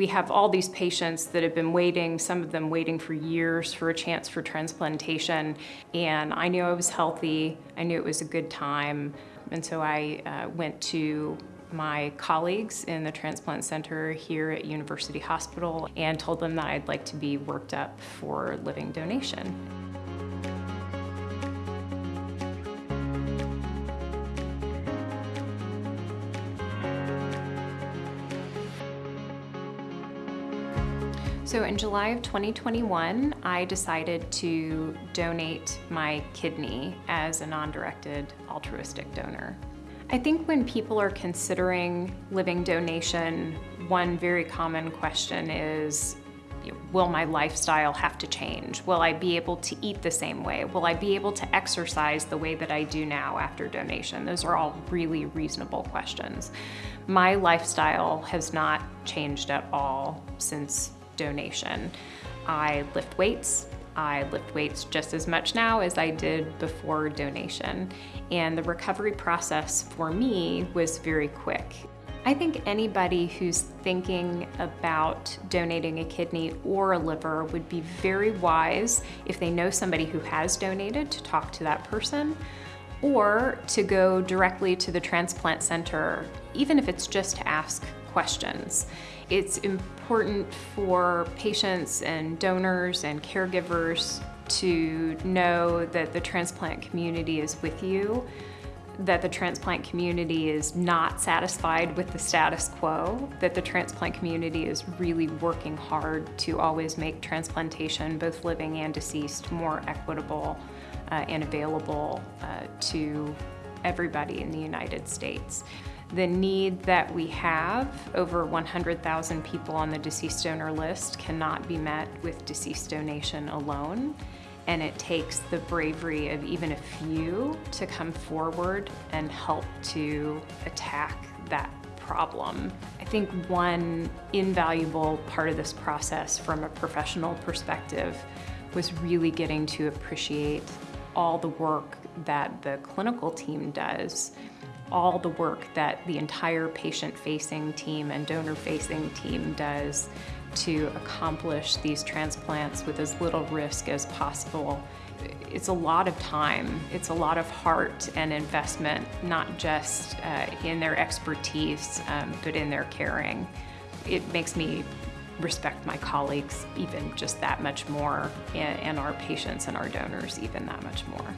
we have all these patients that have been waiting, some of them waiting for years for a chance for transplantation. And I knew I was healthy, I knew it was a good time. And so I uh, went to my colleagues in the transplant center here at University Hospital and told them that I'd like to be worked up for living donation. So in July of 2021, I decided to donate my kidney as a non-directed altruistic donor. I think when people are considering living donation, one very common question is, will my lifestyle have to change? Will I be able to eat the same way? Will I be able to exercise the way that I do now after donation? Those are all really reasonable questions. My lifestyle has not changed at all since donation. I lift weights. I lift weights just as much now as I did before donation. And the recovery process for me was very quick. I think anybody who's thinking about donating a kidney or a liver would be very wise if they know somebody who has donated to talk to that person or to go directly to the transplant center, even if it's just to ask questions. It's important for patients and donors and caregivers to know that the transplant community is with you, that the transplant community is not satisfied with the status quo, that the transplant community is really working hard to always make transplantation, both living and deceased, more equitable uh, and available uh, to everybody in the United States. The need that we have, over 100,000 people on the deceased donor list, cannot be met with deceased donation alone. And it takes the bravery of even a few to come forward and help to attack that problem. I think one invaluable part of this process from a professional perspective was really getting to appreciate all the work that the clinical team does, all the work that the entire patient-facing team and donor-facing team does to accomplish these transplants with as little risk as possible. It's a lot of time, it's a lot of heart and investment, not just uh, in their expertise, um, but in their caring. It makes me respect my colleagues even just that much more and, and our patients and our donors even that much more.